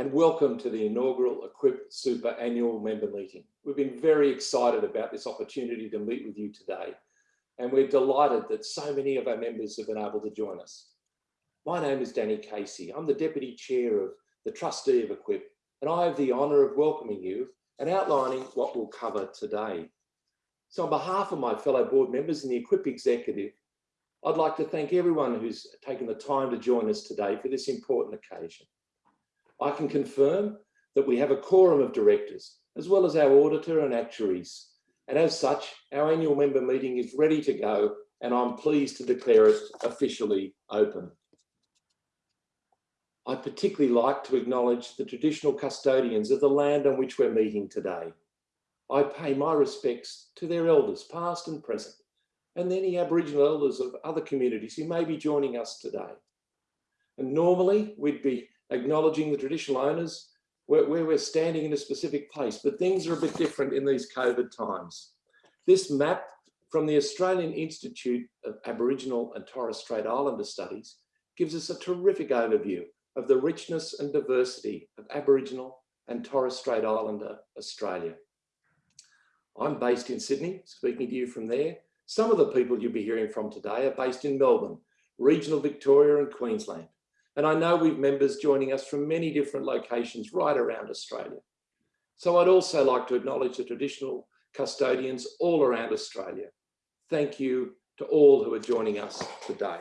and welcome to the inaugural Equip Super annual member meeting. We've been very excited about this opportunity to meet with you today, and we're delighted that so many of our members have been able to join us. My name is Danny Casey. I'm the Deputy Chair of the Trustee of Equip, and I have the honour of welcoming you and outlining what we'll cover today. So on behalf of my fellow board members and the Equip Executive, I'd like to thank everyone who's taken the time to join us today for this important occasion. I can confirm that we have a quorum of directors, as well as our auditor and actuaries. And as such, our annual member meeting is ready to go, and I'm pleased to declare it officially open. I'd particularly like to acknowledge the traditional custodians of the land on which we're meeting today. I pay my respects to their elders, past and present, and any Aboriginal elders of other communities who may be joining us today. And normally we'd be acknowledging the traditional owners where, where we're standing in a specific place, but things are a bit different in these COVID times. This map from the Australian Institute of Aboriginal and Torres Strait Islander Studies gives us a terrific overview of the richness and diversity of Aboriginal and Torres Strait Islander Australia. I'm based in Sydney, speaking to you from there. Some of the people you'll be hearing from today are based in Melbourne, regional Victoria and Queensland. And I know we've members joining us from many different locations right around Australia. So I'd also like to acknowledge the traditional custodians all around Australia. Thank you to all who are joining us today.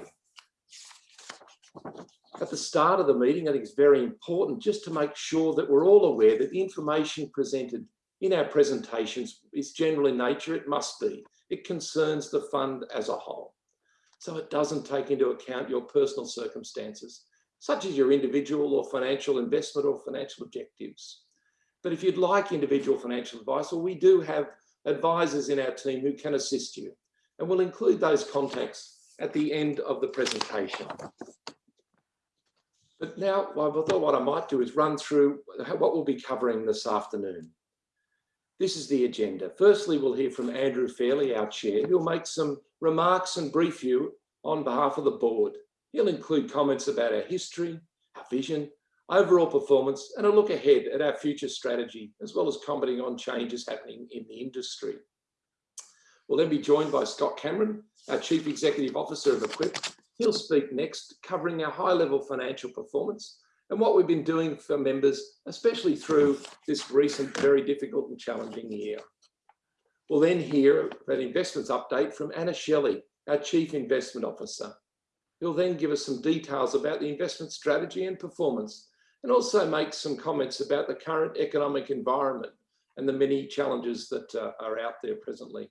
At the start of the meeting, I think it's very important just to make sure that we're all aware that the information presented in our presentations is general in nature, it must be. It concerns the fund as a whole. So it doesn't take into account your personal circumstances such as your individual or financial investment or financial objectives. But if you'd like individual financial advice, well, we do have advisors in our team who can assist you. And we'll include those contacts at the end of the presentation. But now, I thought what I might do is run through what we'll be covering this afternoon. This is the agenda. Firstly, we'll hear from Andrew Fairley, our chair, who'll make some remarks and brief you on behalf of the board. He'll include comments about our history, our vision, overall performance, and a look ahead at our future strategy, as well as commenting on changes happening in the industry. We'll then be joined by Scott Cameron, our Chief Executive Officer of Equip. He'll speak next, covering our high-level financial performance and what we've been doing for members, especially through this recent, very difficult and challenging year. We'll then hear an investments update from Anna Shelley, our Chief Investment Officer. He'll then give us some details about the investment strategy and performance, and also make some comments about the current economic environment and the many challenges that uh, are out there presently.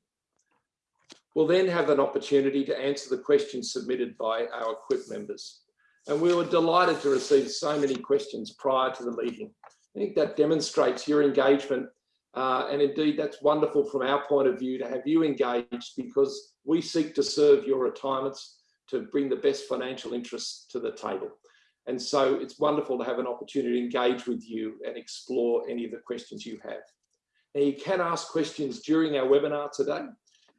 We'll then have an opportunity to answer the questions submitted by our Equip members. And we were delighted to receive so many questions prior to the meeting. I think that demonstrates your engagement uh, and indeed, that's wonderful from our point of view to have you engaged because we seek to serve your retirements to bring the best financial interests to the table. And so it's wonderful to have an opportunity to engage with you and explore any of the questions you have. Now you can ask questions during our webinar today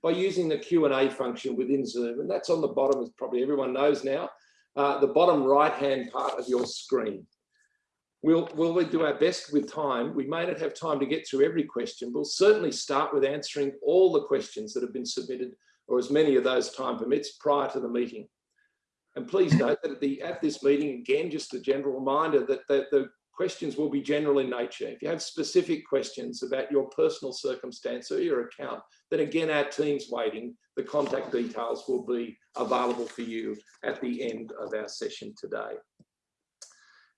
by using the Q&A function within Zoom. And that's on the bottom, as probably everyone knows now, uh, the bottom right-hand part of your screen. We'll, we'll we do our best with time. We may not have time to get through every question. We'll certainly start with answering all the questions that have been submitted or as many of those time permits prior to the meeting. And please note that at, the, at this meeting, again, just a general reminder that the, the questions will be general in nature. If you have specific questions about your personal circumstance or your account, then again, our team's waiting. The contact details will be available for you at the end of our session today.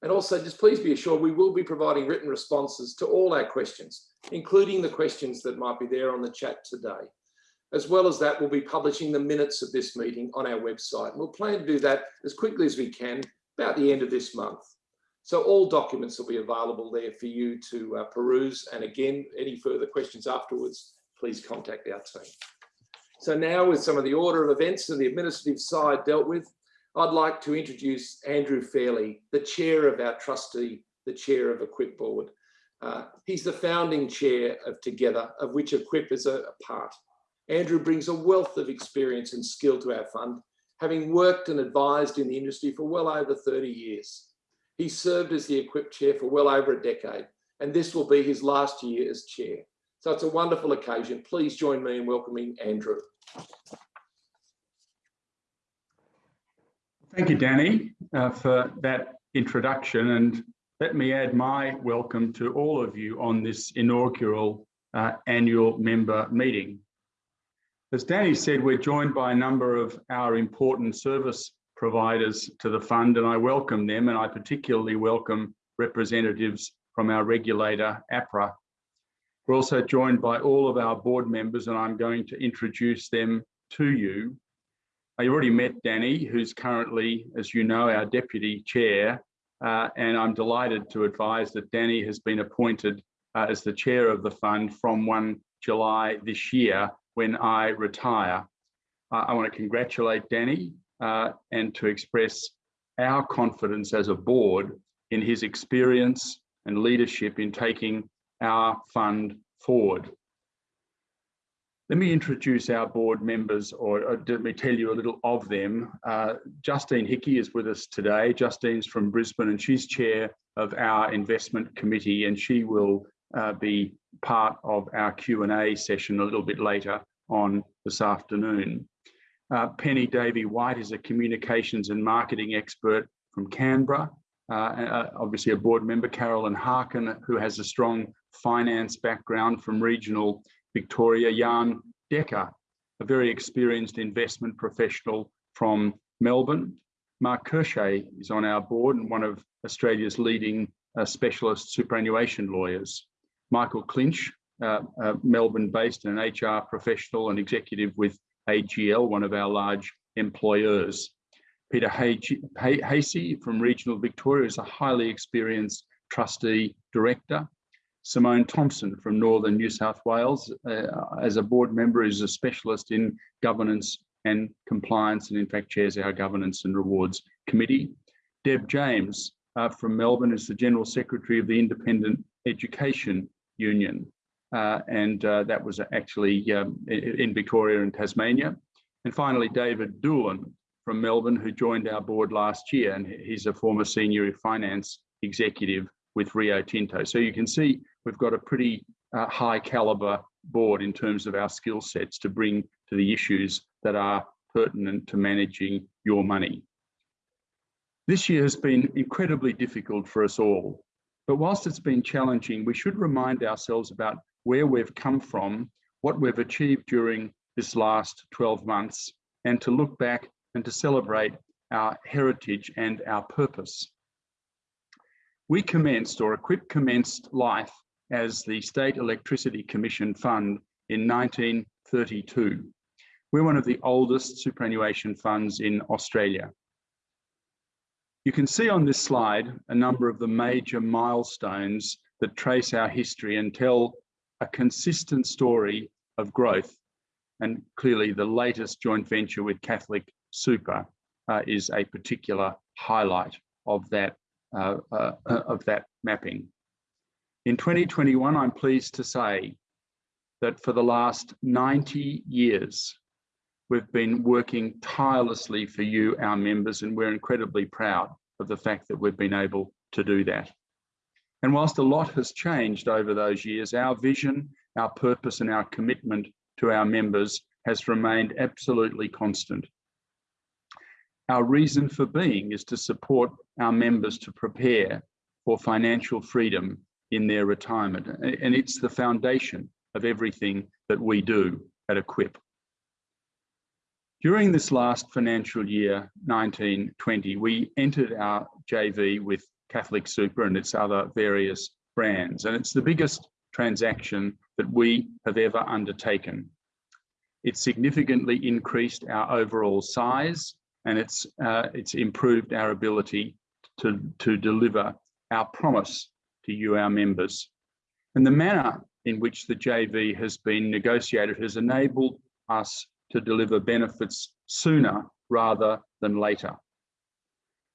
And also just please be assured we will be providing written responses to all our questions, including the questions that might be there on the chat today. As well as that, we'll be publishing the minutes of this meeting on our website. And we'll plan to do that as quickly as we can about the end of this month. So all documents will be available there for you to uh, peruse. And again, any further questions afterwards, please contact our team. So now with some of the order of events and the administrative side dealt with, I'd like to introduce Andrew Fairley, the chair of our trustee, the chair of Equip Board. Uh, he's the founding chair of Together, of which Equip is a, a part. Andrew brings a wealth of experience and skill to our fund, having worked and advised in the industry for well over 30 years. He served as the Equip Chair for well over a decade, and this will be his last year as Chair. So it's a wonderful occasion. Please join me in welcoming Andrew. Thank you, Danny, uh, for that introduction. And let me add my welcome to all of you on this inaugural uh, annual member meeting. As Danny said, we're joined by a number of our important service providers to the fund, and I welcome them, and I particularly welcome representatives from our regulator, APRA. We're also joined by all of our board members, and I'm going to introduce them to you. I already met Danny, who's currently, as you know, our deputy chair, uh, and I'm delighted to advise that Danny has been appointed uh, as the chair of the fund from 1 July this year when I retire. I want to congratulate Danny uh, and to express our confidence as a board in his experience and leadership in taking our fund forward. Let me introduce our board members, or, or let me tell you a little of them. Uh, Justine Hickey is with us today. Justine's from Brisbane and she's chair of our investment committee and she will uh, be part of our Q&A session a little bit later on this afternoon. Uh, Penny Davy-White is a communications and marketing expert from Canberra. Uh, uh, obviously a board member, Carolyn Harkin, who has a strong finance background from regional Victoria, Jan Decker, a very experienced investment professional from Melbourne. Mark Kershay is on our board and one of Australia's leading uh, specialist superannuation lawyers. Michael Clinch, uh, uh, Melbourne-based and an HR professional and executive with AGL, one of our large employers. Peter Hasey from Regional Victoria is a highly experienced trustee director Simone Thompson from Northern New South Wales uh, as a board member is a specialist in governance and compliance and in fact chairs our governance and rewards committee. Deb James uh, from Melbourne is the General Secretary of the Independent Education Union uh, and uh, that was actually um, in Victoria and Tasmania. And finally David Doolan from Melbourne who joined our board last year and he's a former senior finance executive with Rio Tinto. So you can see we've got a pretty uh, high caliber board in terms of our skill sets to bring to the issues that are pertinent to managing your money. This year has been incredibly difficult for us all, but whilst it's been challenging, we should remind ourselves about where we've come from, what we've achieved during this last 12 months, and to look back and to celebrate our heritage and our purpose. We commenced, or Equip commenced life as the State Electricity Commission Fund in 1932. We're one of the oldest superannuation funds in Australia. You can see on this slide a number of the major milestones that trace our history and tell a consistent story of growth. And clearly the latest joint venture with Catholic Super uh, is a particular highlight of that uh, uh, of that mapping. In 2021, I'm pleased to say that for the last 90 years, we've been working tirelessly for you, our members, and we're incredibly proud of the fact that we've been able to do that. And whilst a lot has changed over those years, our vision, our purpose and our commitment to our members has remained absolutely constant. Our reason for being is to support our members to prepare for financial freedom in their retirement. And it's the foundation of everything that we do at Equip. During this last financial year, 1920, we entered our JV with Catholic Super and its other various brands. And it's the biggest transaction that we have ever undertaken. It significantly increased our overall size and it's, uh, it's improved our ability to, to deliver our promise to you, our members. And the manner in which the JV has been negotiated has enabled us to deliver benefits sooner rather than later.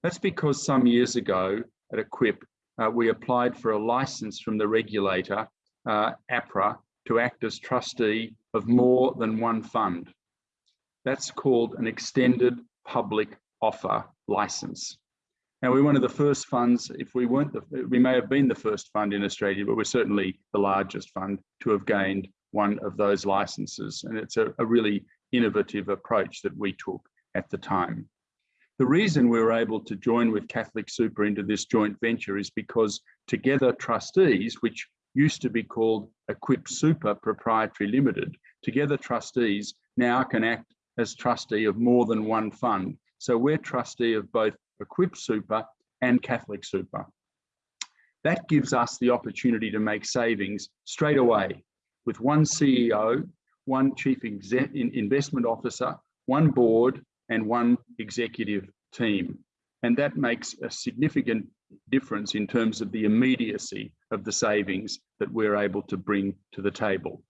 That's because some years ago at Equip, uh, we applied for a license from the regulator, uh, APRA, to act as trustee of more than one fund. That's called an extended public offer license. Now we're one of the first funds, if we weren't, the, we may have been the first fund in Australia, but we're certainly the largest fund to have gained one of those licenses. And it's a, a really innovative approach that we took at the time. The reason we were able to join with Catholic Super into this joint venture is because Together Trustees, which used to be called Equip Super Proprietary Limited, Together Trustees now can act as trustee of more than one fund. So we're trustee of both Equip Super and Catholic Super. That gives us the opportunity to make savings straight away with one CEO, one chief investment officer, one board, and one executive team. And that makes a significant difference in terms of the immediacy of the savings that we're able to bring to the table.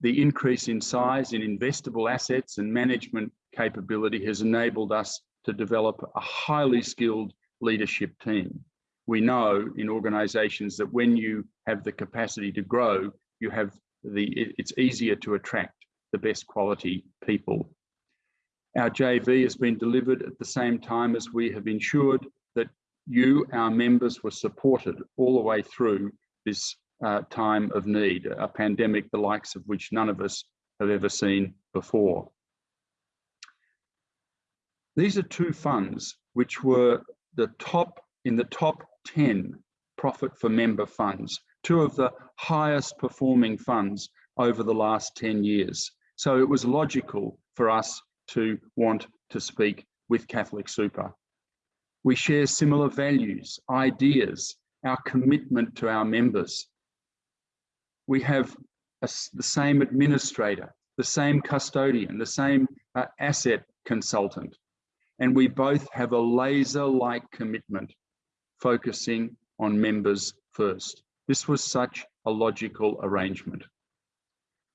The increase in size in investable assets and management capability has enabled us to develop a highly skilled leadership team. We know in organizations that when you have the capacity to grow, you have the, it's easier to attract the best quality people. Our JV has been delivered at the same time as we have ensured that you, our members, were supported all the way through this uh, time of need, a pandemic the likes of which none of us have ever seen before. These are two funds which were the top in the top 10 profit for member funds, two of the highest performing funds over the last 10 years. So it was logical for us to want to speak with Catholic Super. We share similar values, ideas, our commitment to our members. We have a, the same administrator, the same custodian, the same uh, asset consultant and we both have a laser-like commitment focusing on members first. This was such a logical arrangement.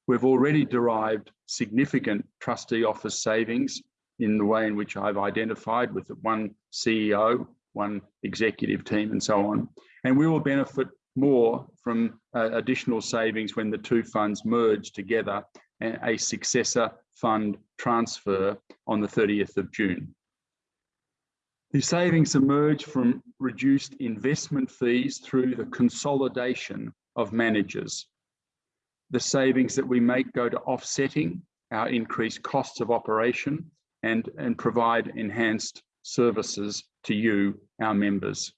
We've already derived significant trustee office savings in the way in which I've identified with one CEO, one executive team and so on. And we will benefit more from uh, additional savings when the two funds merge together and a successor fund transfer on the 30th of June. The savings emerge from reduced investment fees through the consolidation of managers. The savings that we make go to offsetting our increased costs of operation and, and provide enhanced services to you, our members.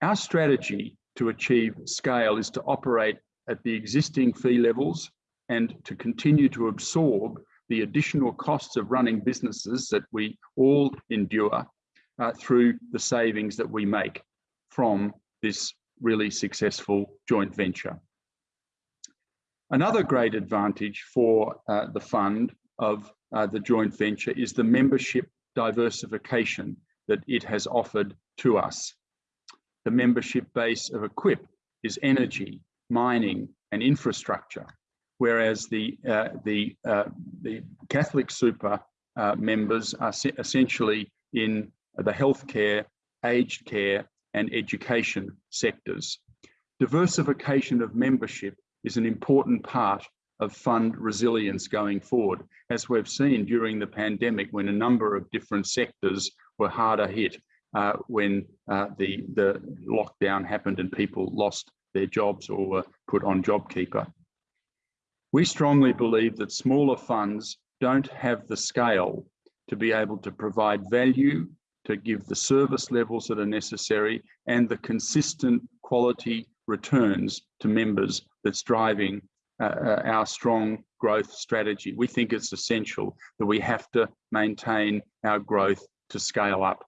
Our strategy to achieve scale is to operate at the existing fee levels and to continue to absorb the additional costs of running businesses that we all endure uh, through the savings that we make from this really successful joint venture. Another great advantage for uh, the fund of uh, the joint venture is the membership diversification that it has offered to us. The membership base of Equip is energy, mining and infrastructure, whereas the, uh, the, uh, the Catholic Super uh, members are essentially in the healthcare, aged care, and education sectors. Diversification of membership is an important part of fund resilience going forward, as we've seen during the pandemic when a number of different sectors were harder hit uh, when uh, the, the lockdown happened and people lost their jobs or were put on JobKeeper. We strongly believe that smaller funds don't have the scale to be able to provide value to give the service levels that are necessary and the consistent quality returns to members that's driving uh, uh, our strong growth strategy. We think it's essential that we have to maintain our growth to scale up.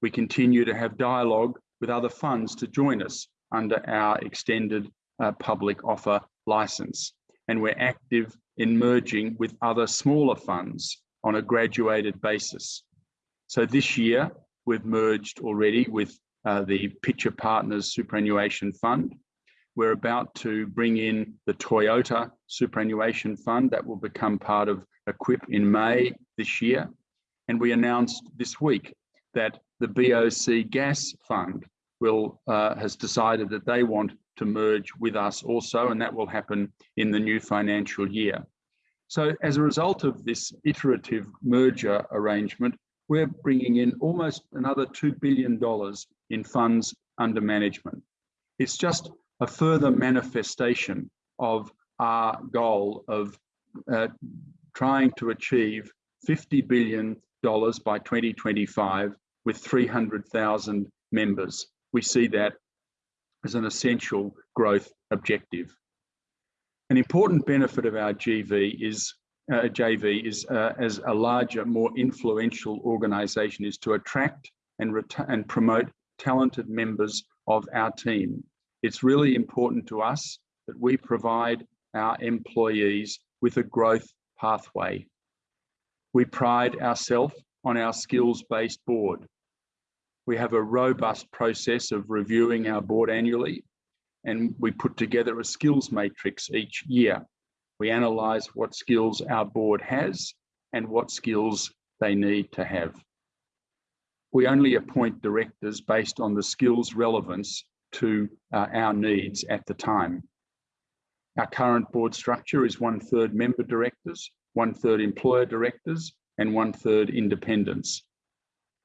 We continue to have dialogue with other funds to join us under our extended uh, public offer license. And we're active in merging with other smaller funds on a graduated basis. So this year, we've merged already with uh, the Pitcher Partners Superannuation Fund. We're about to bring in the Toyota Superannuation Fund that will become part of Equip in May this year. And we announced this week that the BOC Gas Fund will uh, has decided that they want to merge with us also, and that will happen in the new financial year. So as a result of this iterative merger arrangement, we're bringing in almost another $2 billion in funds under management. It's just a further manifestation of our goal of uh, trying to achieve $50 billion by 2025 with 300,000 members. We see that as an essential growth objective. An important benefit of our GV is uh, JV is uh, as a larger, more influential organisation is to attract and, and promote talented members of our team. It's really important to us that we provide our employees with a growth pathway. We pride ourselves on our skills-based board. We have a robust process of reviewing our board annually, and we put together a skills matrix each year. We analyse what skills our board has and what skills they need to have. We only appoint directors based on the skills relevance to uh, our needs at the time. Our current board structure is one third member directors, one third employer directors, and one third independents.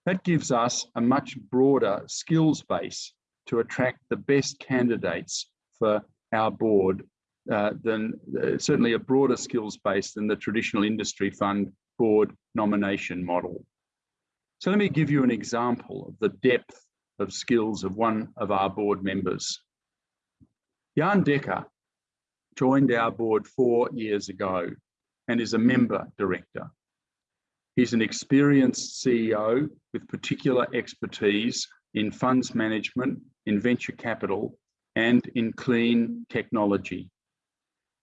That gives us a much broader skills base to attract the best candidates for our board uh, than uh, certainly a broader skills base than the traditional industry fund board nomination model. So let me give you an example of the depth of skills of one of our board members. Jan Decker joined our board four years ago and is a member director. He's an experienced CEO with particular expertise in funds management, in venture capital, and in clean technology.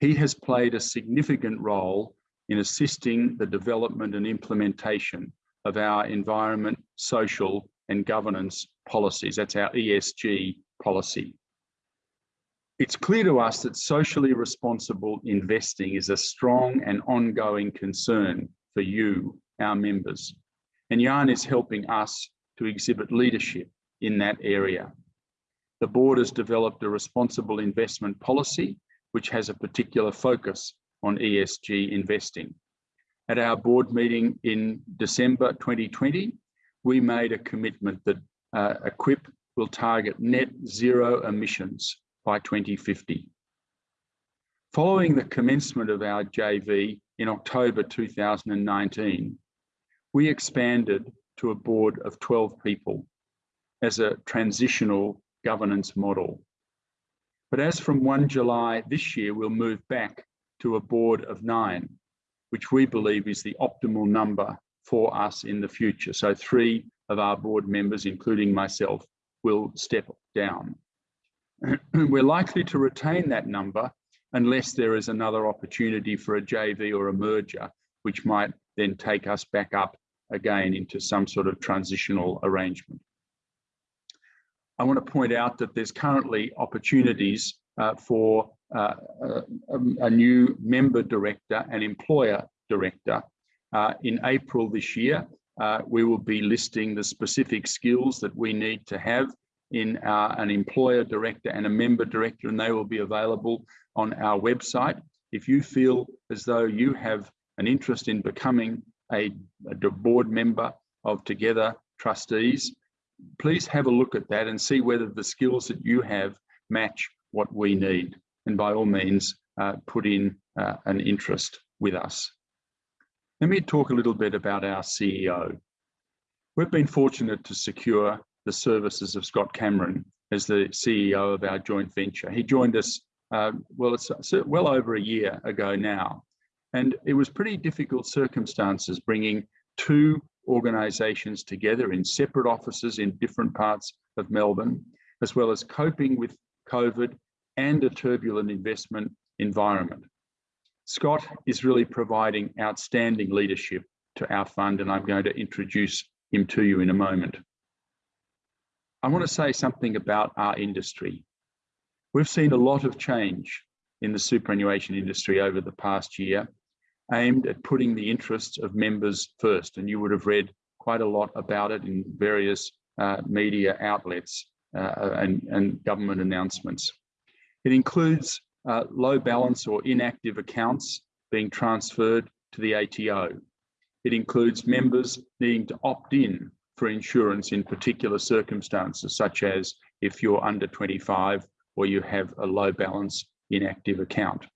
He has played a significant role in assisting the development and implementation of our environment, social, and governance policies. That's our ESG policy. It's clear to us that socially responsible investing is a strong and ongoing concern for you, our members. And Jan is helping us to exhibit leadership in that area. The board has developed a responsible investment policy, which has a particular focus on ESG investing. At our board meeting in December 2020, we made a commitment that uh, Equip will target net zero emissions by 2050. Following the commencement of our JV in October 2019, we expanded to a board of 12 people as a transitional governance model. But as from 1 July this year, we'll move back to a board of nine, which we believe is the optimal number for us in the future. So three of our board members, including myself, will step down. we're likely to retain that number unless there is another opportunity for a JV or a merger, which might then take us back up again into some sort of transitional arrangement. I want to point out that there's currently opportunities uh, for uh, a, a, new member director and employer director. Uh, in April this year, uh, we will be listing the specific skills that we need to have in our, an employer director and a member director, and they will be available on our website. If you feel as though you have an interest in becoming a, a board member of Together Trustees, please have a look at that and see whether the skills that you have match what we need. And by all means, uh, put in uh, an interest with us. Let me talk a little bit about our CEO. We've been fortunate to secure the services of Scott Cameron as the CEO of our joint venture. He joined us, uh, well, it's well over a year ago now. And it was pretty difficult circumstances bringing two organisations together in separate offices in different parts of Melbourne, as well as coping with COVID and a turbulent investment environment. Scott is really providing outstanding leadership to our fund, and I'm going to introduce him to you in a moment. I want to say something about our industry. We've seen a lot of change in the superannuation industry over the past year, aimed at putting the interests of members first. And you would have read quite a lot about it in various uh, media outlets uh, and, and, government announcements. It includes uh, low balance or inactive accounts being transferred to the ATO. It includes members needing to opt in for insurance in particular circumstances, such as if you're under 25 or you have a low balance inactive account.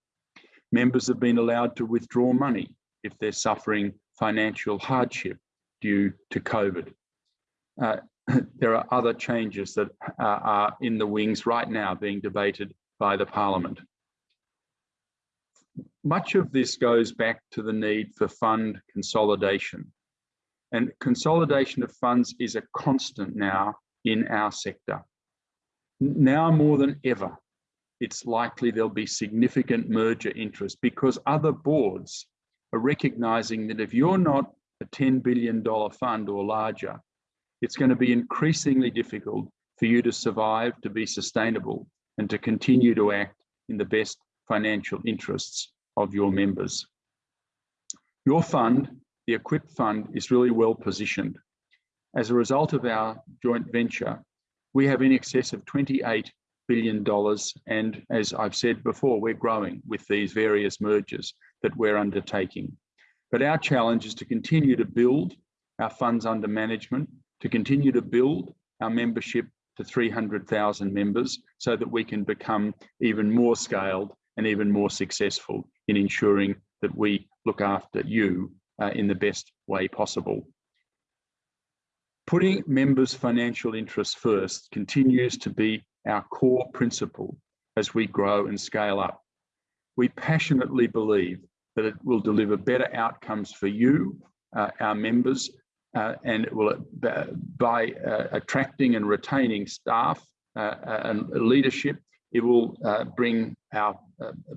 Members have been allowed to withdraw money if they're suffering financial hardship due to COVID. Uh, there are other changes that uh, are in the wings right now being debated by the Parliament. Much of this goes back to the need for fund consolidation. And consolidation of funds is a constant now in our sector. Now more than ever, it's likely there'll be significant merger interest because other boards are recognizing that if you're not a $10 billion fund or larger, it's going to be increasingly difficult for you to survive, to be sustainable, and to continue to act in the best financial interests of your members. Your fund, the Equip Fund, is really well positioned. As a result of our joint venture, we have in excess of $28 billion. dollars. And as I've said before, we're growing with these various mergers that we're undertaking. But our challenge is to continue to build our funds under management, to continue to build our membership to 300,000 members so that we can become even more scaled and even more successful in ensuring that we look after you uh, in the best way possible. Putting members' financial interests first continues to be our core principle as we grow and scale up. We passionately believe that it will deliver better outcomes for you, uh, our members, uh, and it will, uh, by uh, attracting and retaining staff uh, and leadership, it will uh, bring our,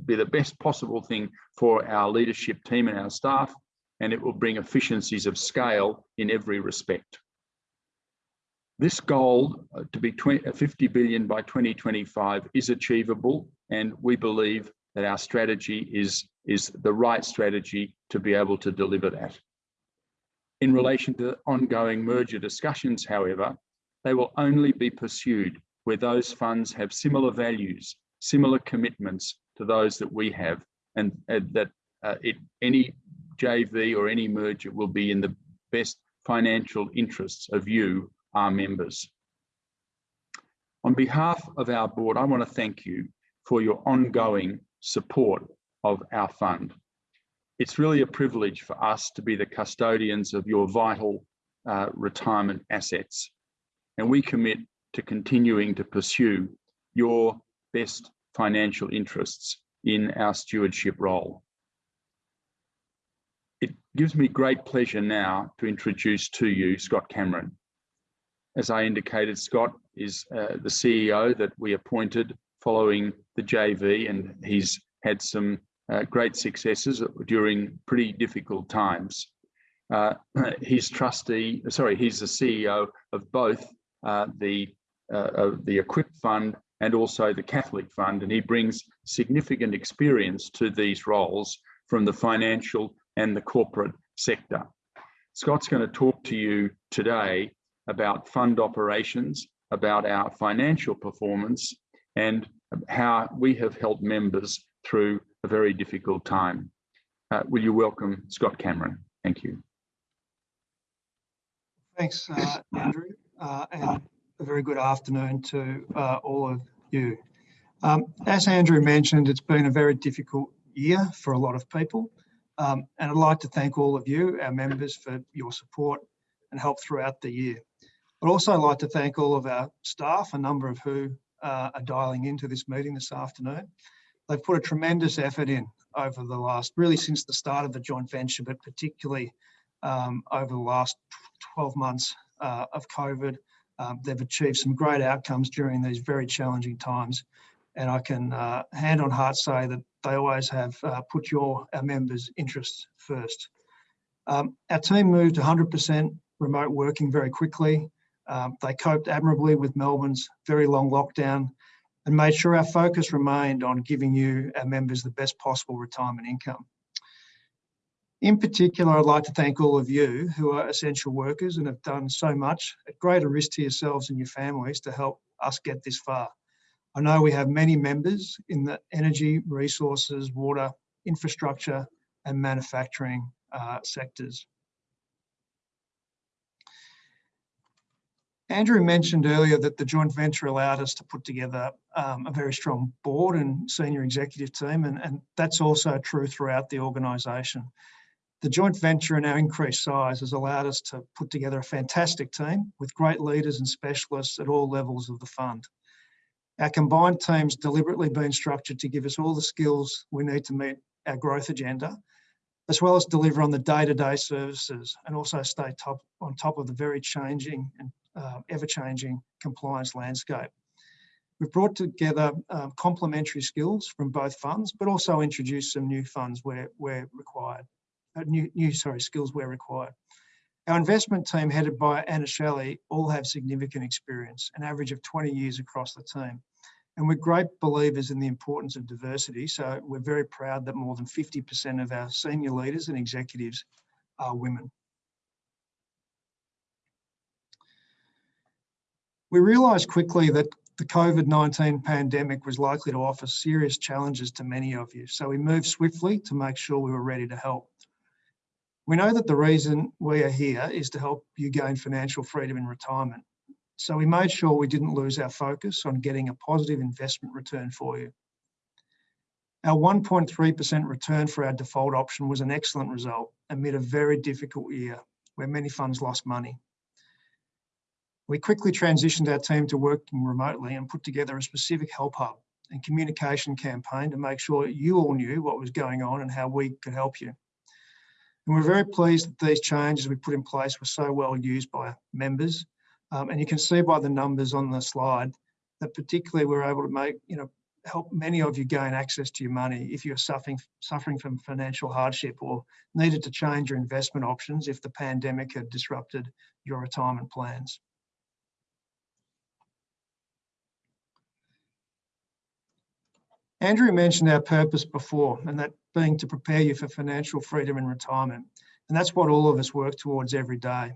be the best possible thing for our leadership team and our staff, and it will bring efficiencies of scale in every respect. This goal to be 20, 50 billion by 2025 is achievable, and we believe that our strategy is, is the right strategy to be able to deliver that. In relation to ongoing merger discussions, however, they will only be pursued where those funds have similar values, similar commitments to those that we have, and, and that uh, it, any JV or any merger will be in the best financial interests of you, our members. On behalf of our board, I want to thank you for your ongoing support of our fund it's really a privilege for us to be the custodians of your vital uh, retirement assets. And we commit to continuing to pursue your best financial interests in our stewardship role. It gives me great pleasure now to introduce to you Scott Cameron. As I indicated, Scott is uh, the CEO that we appointed following the JV and he's had some uh, great successes during pretty difficult times. Uh, he's trustee, sorry, he's the CEO of both uh, the uh, the Equip Fund and also the Catholic Fund, and he brings significant experience to these roles from the financial and the corporate sector. Scott's going to talk to you today about fund operations, about our financial performance, and how we have helped members through a very difficult time. Uh, will you welcome Scott Cameron? Thank you. Thanks, uh, Andrew, uh, and a very good afternoon to uh, all of you. Um, as Andrew mentioned, it's been a very difficult year for a lot of people, um, and I'd like to thank all of you, our members, for your support and help throughout the year. I'd also like to thank all of our staff, a number of who uh, are dialing into this meeting this afternoon, they've put a tremendous effort in over the last, really since the start of the joint venture, but particularly um, over the last 12 months uh, of COVID. Um, they've achieved some great outcomes during these very challenging times. And I can uh, hand on heart say that they always have uh, put your our members' interests first. Um, our team moved 100% remote working very quickly. Um, they coped admirably with Melbourne's very long lockdown and made sure our focus remained on giving you, our members, the best possible retirement income. In particular, I'd like to thank all of you who are essential workers and have done so much at greater risk to yourselves and your families to help us get this far. I know we have many members in the energy, resources, water, infrastructure and manufacturing uh, sectors. Andrew mentioned earlier that the joint venture allowed us to put together um, a very strong board and senior executive team, and, and that's also true throughout the organisation. The joint venture and our increased size has allowed us to put together a fantastic team with great leaders and specialists at all levels of the fund. Our combined team's deliberately been structured to give us all the skills we need to meet our growth agenda, as well as deliver on the day-to-day -day services and also stay top on top of the very changing and uh, ever-changing compliance landscape. We've brought together um, complementary skills from both funds, but also introduced some new funds where, where required, uh, new, new, sorry, skills where required. Our investment team headed by Anna Shelley all have significant experience, an average of 20 years across the team. And we're great believers in the importance of diversity. So we're very proud that more than 50% of our senior leaders and executives are women. We realised quickly that the COVID-19 pandemic was likely to offer serious challenges to many of you, so we moved swiftly to make sure we were ready to help. We know that the reason we are here is to help you gain financial freedom in retirement. So we made sure we didn't lose our focus on getting a positive investment return for you. Our 1.3% return for our default option was an excellent result amid a very difficult year where many funds lost money. We quickly transitioned our team to working remotely and put together a specific help hub and communication campaign to make sure you all knew what was going on and how we could help you. And we're very pleased that these changes we put in place were so well used by members. Um, and you can see by the numbers on the slide that particularly we're able to make, you know, help many of you gain access to your money if you're suffering suffering from financial hardship or needed to change your investment options if the pandemic had disrupted your retirement plans. Andrew mentioned our purpose before, and that being to prepare you for financial freedom in retirement. And that's what all of us work towards every day.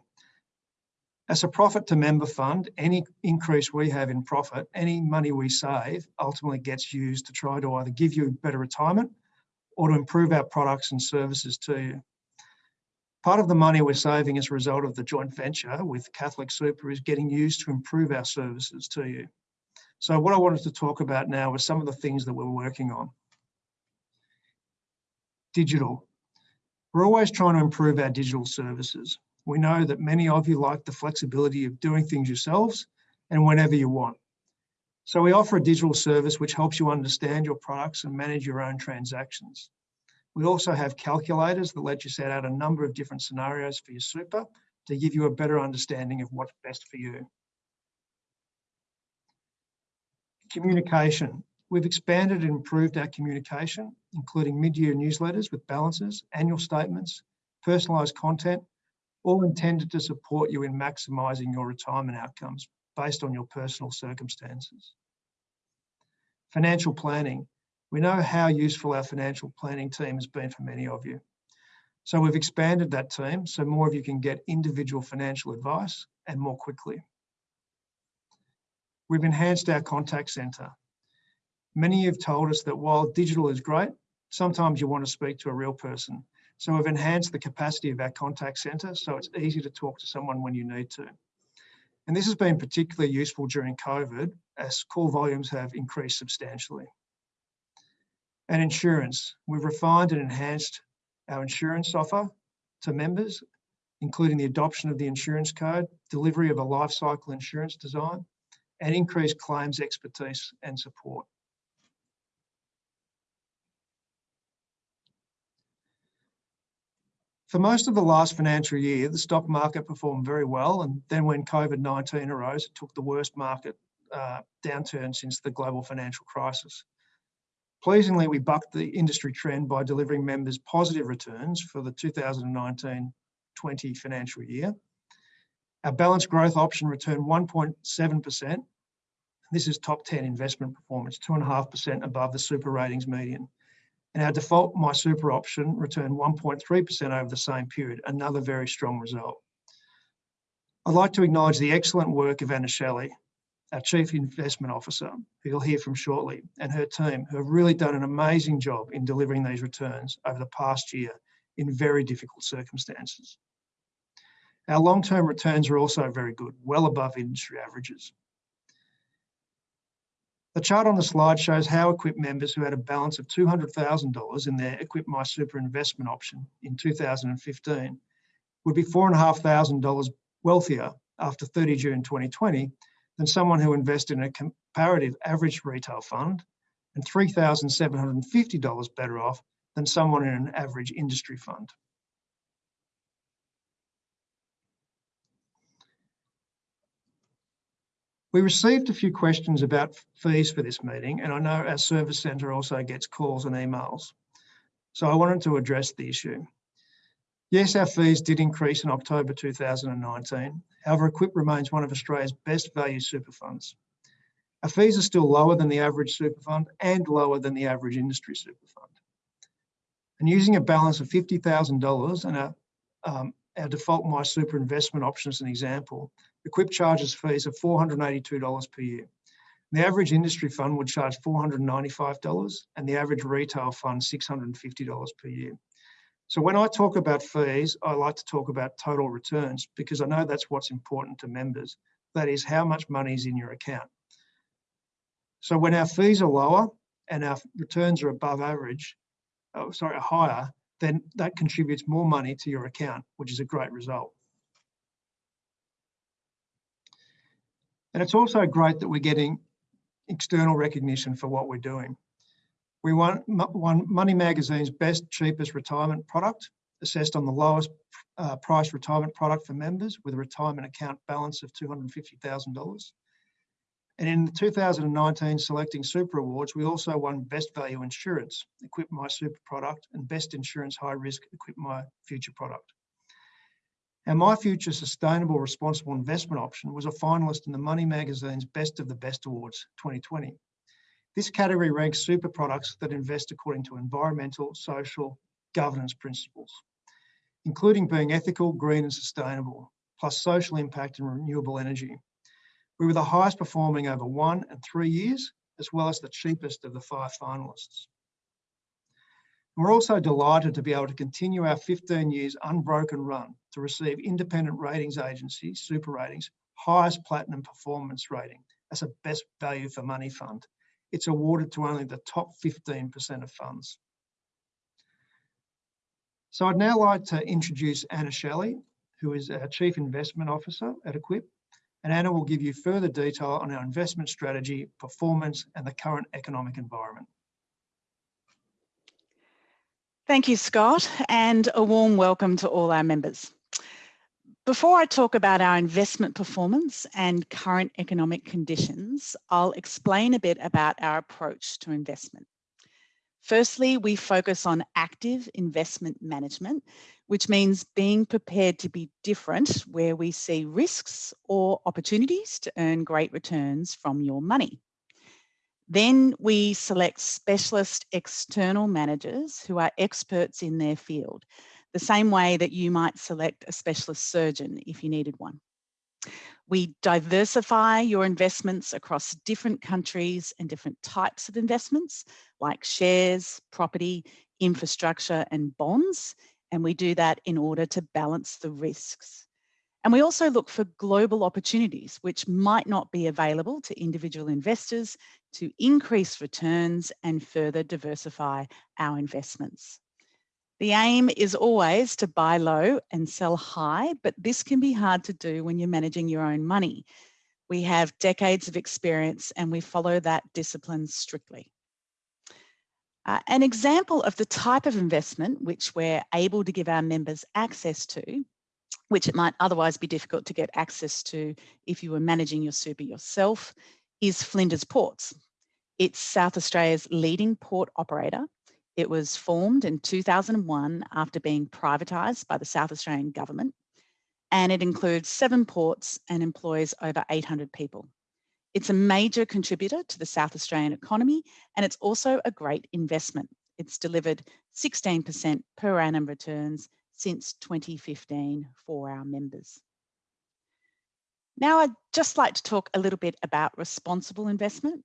As a profit to member fund, any increase we have in profit, any money we save ultimately gets used to try to either give you better retirement or to improve our products and services to you. Part of the money we're saving as a result of the joint venture with Catholic Super is getting used to improve our services to you. So what I wanted to talk about now was some of the things that we're working on. Digital. We're always trying to improve our digital services. We know that many of you like the flexibility of doing things yourselves and whenever you want. So we offer a digital service which helps you understand your products and manage your own transactions. We also have calculators that let you set out a number of different scenarios for your super to give you a better understanding of what's best for you. Communication. We've expanded and improved our communication, including mid-year newsletters with balances, annual statements, personalised content, all intended to support you in maximising your retirement outcomes based on your personal circumstances. Financial planning. We know how useful our financial planning team has been for many of you. So we've expanded that team so more of you can get individual financial advice and more quickly. We've enhanced our contact centre. Many have told us that while digital is great, sometimes you want to speak to a real person. So we've enhanced the capacity of our contact centre so it's easy to talk to someone when you need to. And this has been particularly useful during COVID as call volumes have increased substantially. And insurance, we've refined and enhanced our insurance offer to members, including the adoption of the insurance code, delivery of a life cycle insurance design, and increased claims expertise and support. For most of the last financial year, the stock market performed very well. And then when COVID-19 arose, it took the worst market uh, downturn since the global financial crisis. Pleasingly, we bucked the industry trend by delivering members positive returns for the 2019-20 financial year our balanced growth option returned 1.7%. This is top 10 investment performance, 2.5% above the SuperRatings median. And our default MySuper option returned 1.3% over the same period, another very strong result. I'd like to acknowledge the excellent work of Anna Shelley, our Chief Investment Officer, who you'll hear from shortly, and her team, who have really done an amazing job in delivering these returns over the past year in very difficult circumstances. Our long-term returns are also very good, well above industry averages. The chart on the slide shows how Equip members who had a balance of $200,000 in their Equip MySuper investment option in 2015 would be $4,500 wealthier after 30 June 2020 than someone who invested in a comparative average retail fund and $3,750 better off than someone in an average industry fund. We received a few questions about fees for this meeting, and I know our service centre also gets calls and emails. So I wanted to address the issue. Yes, our fees did increase in October 2019. However, Equip remains one of Australia's best value super funds. Our fees are still lower than the average super fund and lower than the average industry super fund. And using a balance of $50,000 and our, um, our default investment option as an example, Equip charges fees of $482 per year. The average industry fund would charge $495 and the average retail fund $650 per year. So when I talk about fees, I like to talk about total returns because I know that's what's important to members. That is how much money is in your account. So when our fees are lower and our returns are above average, oh, sorry, higher, then that contributes more money to your account, which is a great result. And it's also great that we're getting external recognition for what we're doing. We won, won Money Magazine's best, cheapest retirement product, assessed on the lowest uh, price retirement product for members with a retirement account balance of $250,000. And in the 2019 Selecting Super Awards, we also won Best Value Insurance, Equip MySuper product, and Best Insurance High Risk, Equip My Future product. And My Future Sustainable Responsible Investment option was a finalist in the Money Magazine's Best of the Best Awards 2020. This category ranks super products that invest according to environmental, social, governance principles, including being ethical, green and sustainable, plus social impact and renewable energy. We were the highest performing over one and three years, as well as the cheapest of the five finalists. We're also delighted to be able to continue our 15 years unbroken run to receive independent ratings agency, SuperRatings, highest platinum performance rating as a best value for money fund it's awarded to only the top 15% of funds. So I'd now like to introduce Anna Shelley, who is our Chief Investment Officer at Equip, and Anna will give you further detail on our investment strategy, performance, and the current economic environment. Thank you, Scott, and a warm welcome to all our members. Before I talk about our investment performance and current economic conditions, I'll explain a bit about our approach to investment. Firstly, we focus on active investment management, which means being prepared to be different where we see risks or opportunities to earn great returns from your money. Then we select specialist external managers who are experts in their field the same way that you might select a specialist surgeon if you needed one. We diversify your investments across different countries and different types of investments like shares, property, infrastructure and bonds. And we do that in order to balance the risks. And we also look for global opportunities which might not be available to individual investors to increase returns and further diversify our investments. The aim is always to buy low and sell high, but this can be hard to do when you're managing your own money. We have decades of experience and we follow that discipline strictly. Uh, an example of the type of investment which we're able to give our members access to, which it might otherwise be difficult to get access to if you were managing your super yourself, is Flinders Ports. It's South Australia's leading port operator it was formed in 2001 after being privatised by the South Australian government and it includes seven ports and employs over 800 people. It's a major contributor to the South Australian economy and it's also a great investment. It's delivered 16% per annum returns since 2015 for our members. Now I'd just like to talk a little bit about responsible investment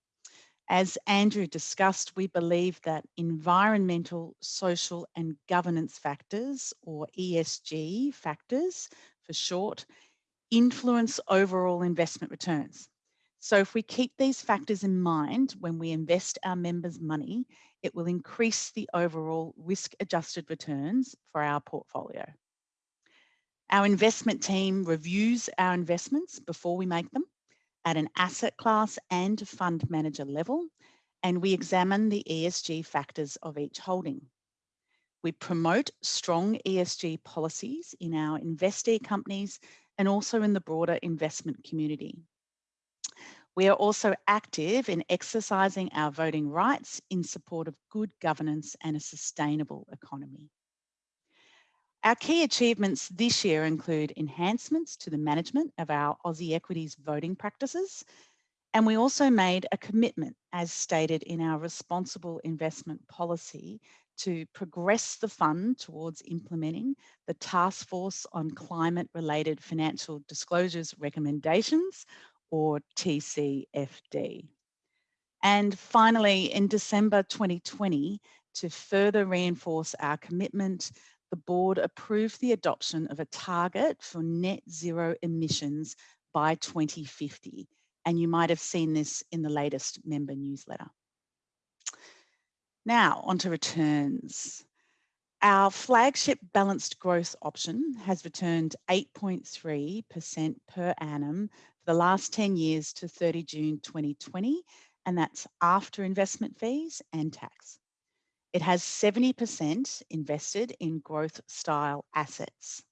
as Andrew discussed, we believe that environmental, social and governance factors or ESG factors for short, influence overall investment returns. So if we keep these factors in mind when we invest our members' money, it will increase the overall risk adjusted returns for our portfolio. Our investment team reviews our investments before we make them at an asset class and fund manager level, and we examine the ESG factors of each holding. We promote strong ESG policies in our investee companies and also in the broader investment community. We are also active in exercising our voting rights in support of good governance and a sustainable economy. Our key achievements this year include enhancements to the management of our Aussie equities voting practices. And we also made a commitment, as stated in our responsible investment policy, to progress the fund towards implementing the Task Force on Climate Related Financial Disclosures recommendations, or TCFD. And finally, in December 2020, to further reinforce our commitment, the board approved the adoption of a target for net zero emissions by 2050. And you might have seen this in the latest member newsletter. Now, on to returns. Our flagship balanced growth option has returned 8.3% per annum for the last 10 years to 30 June 2020, and that's after investment fees and tax. It has 70% invested in growth style assets.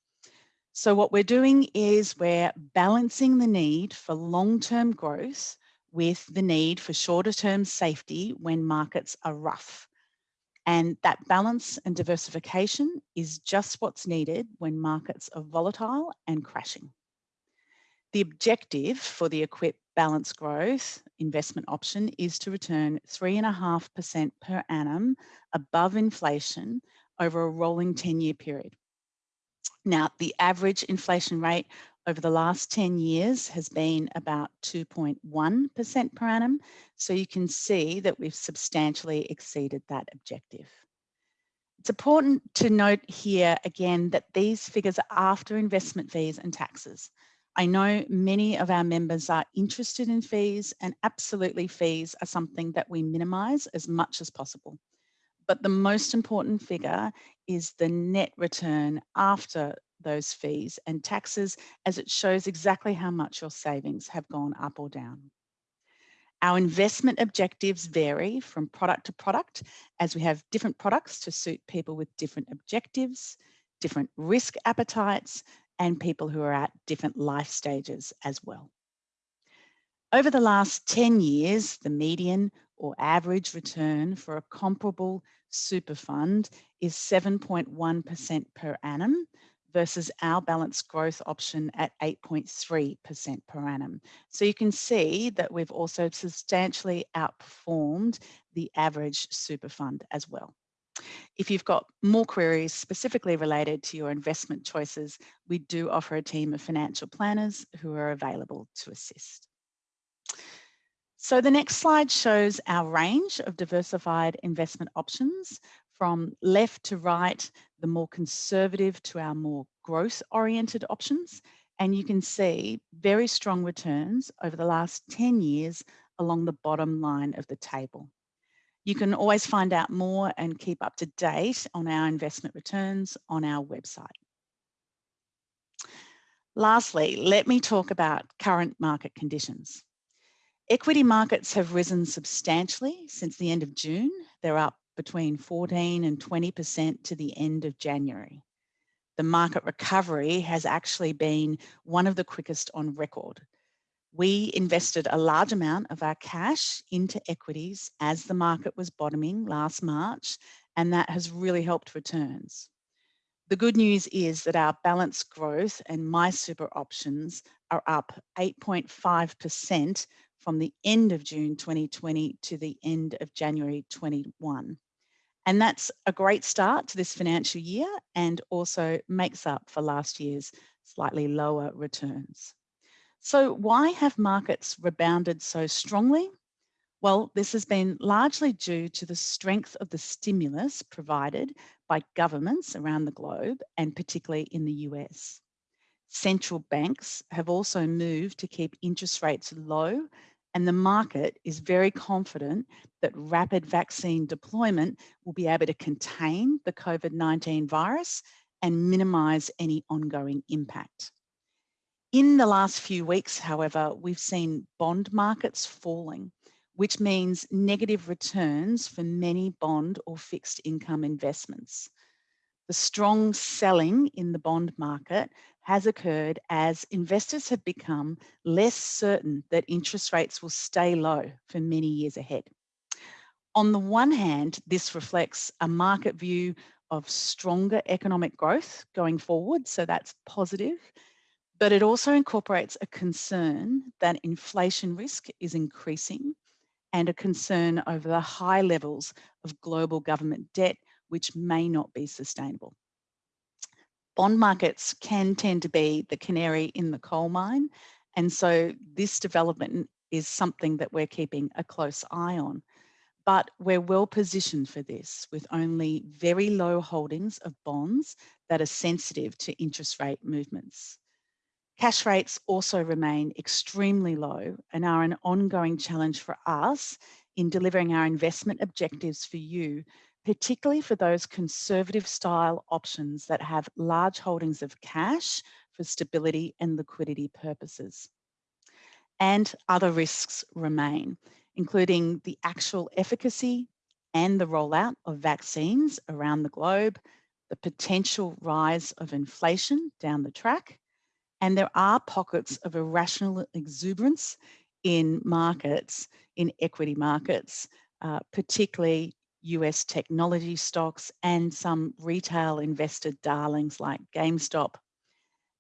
So what we're doing is we're balancing the need for long-term growth with the need for shorter term safety when markets are rough. And that balance and diversification is just what's needed when markets are volatile and crashing. The objective for the Equip Balance Growth investment option is to return 3.5% per annum above inflation over a rolling 10 year period. Now, the average inflation rate over the last 10 years has been about 2.1% per annum. So you can see that we've substantially exceeded that objective. It's important to note here again that these figures are after investment fees and taxes. I know many of our members are interested in fees and absolutely fees are something that we minimise as much as possible. But the most important figure is the net return after those fees and taxes as it shows exactly how much your savings have gone up or down. Our investment objectives vary from product to product as we have different products to suit people with different objectives, different risk appetites, and people who are at different life stages as well. Over the last 10 years, the median or average return for a comparable super fund is 7.1% per annum versus our balanced growth option at 8.3% per annum. So you can see that we've also substantially outperformed the average super fund as well. If you've got more queries specifically related to your investment choices, we do offer a team of financial planners who are available to assist. So the next slide shows our range of diversified investment options from left to right, the more conservative to our more growth oriented options. And you can see very strong returns over the last 10 years along the bottom line of the table. You can always find out more and keep up to date on our investment returns on our website. Lastly, let me talk about current market conditions. Equity markets have risen substantially since the end of June. They're up between 14 and 20% to the end of January. The market recovery has actually been one of the quickest on record. We invested a large amount of our cash into equities as the market was bottoming last March, and that has really helped returns. The good news is that our balanced growth and MySuper options are up 8.5% from the end of June 2020 to the end of January 21. And that's a great start to this financial year and also makes up for last year's slightly lower returns. So why have markets rebounded so strongly? Well, this has been largely due to the strength of the stimulus provided by governments around the globe and particularly in the US. Central banks have also moved to keep interest rates low and the market is very confident that rapid vaccine deployment will be able to contain the COVID-19 virus and minimise any ongoing impact. In the last few weeks, however, we've seen bond markets falling, which means negative returns for many bond or fixed income investments. The strong selling in the bond market has occurred as investors have become less certain that interest rates will stay low for many years ahead. On the one hand, this reflects a market view of stronger economic growth going forward, so that's positive, but it also incorporates a concern that inflation risk is increasing and a concern over the high levels of global government debt, which may not be sustainable bond markets can tend to be the canary in the coal mine. And so this development is something that we're keeping a close eye on. But we're well positioned for this with only very low holdings of bonds that are sensitive to interest rate movements. Cash rates also remain extremely low and are an ongoing challenge for us in delivering our investment objectives for you particularly for those conservative style options that have large holdings of cash for stability and liquidity purposes. And other risks remain, including the actual efficacy and the rollout of vaccines around the globe, the potential rise of inflation down the track, and there are pockets of irrational exuberance in markets, in equity markets, uh, particularly US technology stocks and some retail investor darlings like GameStop.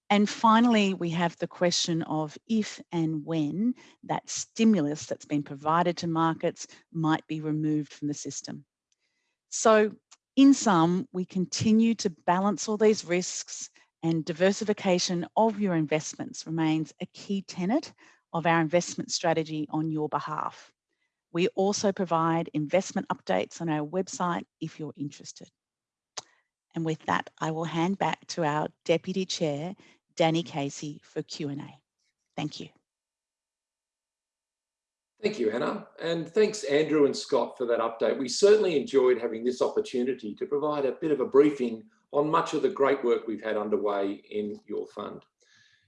And finally, we have the question of if and when that stimulus that's been provided to markets might be removed from the system. So in sum, we continue to balance all these risks and diversification of your investments remains a key tenet of our investment strategy on your behalf. We also provide investment updates on our website if you're interested. And with that, I will hand back to our Deputy Chair, Danny Casey, for Q&A. Thank you. Thank you, Anna. And thanks, Andrew and Scott, for that update. We certainly enjoyed having this opportunity to provide a bit of a briefing on much of the great work we've had underway in your fund.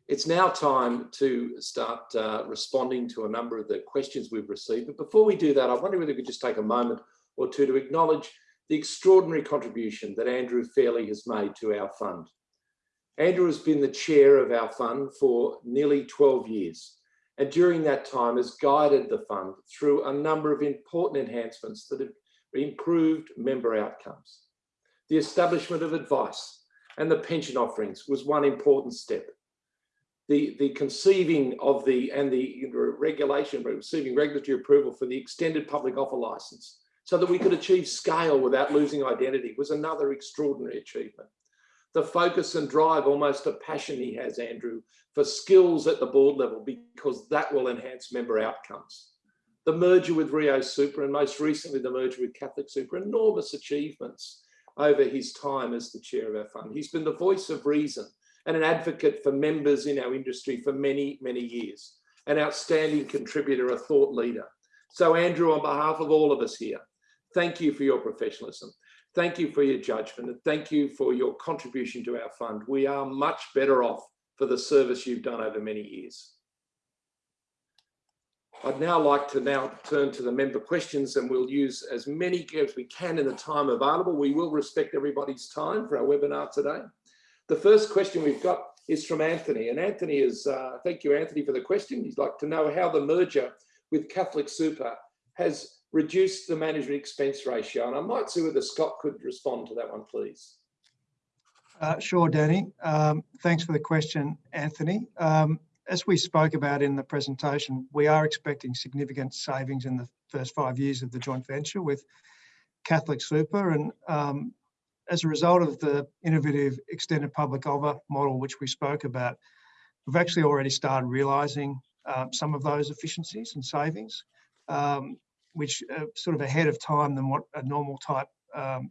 It's now time to start uh, responding to a number of the questions we've received. But before we do that, I wonder whether we could just take a moment or two to acknowledge the extraordinary contribution that Andrew Fairley has made to our fund. Andrew has been the chair of our fund for nearly 12 years. And during that time has guided the fund through a number of important enhancements that have improved member outcomes. The establishment of advice and the pension offerings was one important step the, the conceiving of the and the regulation, receiving regulatory approval for the extended public offer license so that we could achieve scale without losing identity was another extraordinary achievement. The focus and drive, almost a passion he has, Andrew, for skills at the board level because that will enhance member outcomes. The merger with Rio Super and most recently the merger with Catholic Super, enormous achievements over his time as the chair of our fund. He's been the voice of reason and an advocate for members in our industry for many, many years, an outstanding contributor, a thought leader. So Andrew, on behalf of all of us here, thank you for your professionalism. Thank you for your judgment and thank you for your contribution to our fund. We are much better off for the service you've done over many years. I'd now like to now turn to the member questions and we'll use as many as we can in the time available. We will respect everybody's time for our webinar today. The first question we've got is from Anthony. And Anthony is, uh, thank you, Anthony, for the question. He'd like to know how the merger with Catholic Super has reduced the management expense ratio. And I might see whether Scott could respond to that one, please. Uh, sure, Danny. Um, thanks for the question, Anthony. Um, as we spoke about in the presentation, we are expecting significant savings in the first five years of the joint venture with Catholic Super. And um, as a result of the innovative extended public offer model, which we spoke about, we've actually already started realising um, some of those efficiencies and savings, um, which are sort of ahead of time than what a normal type um,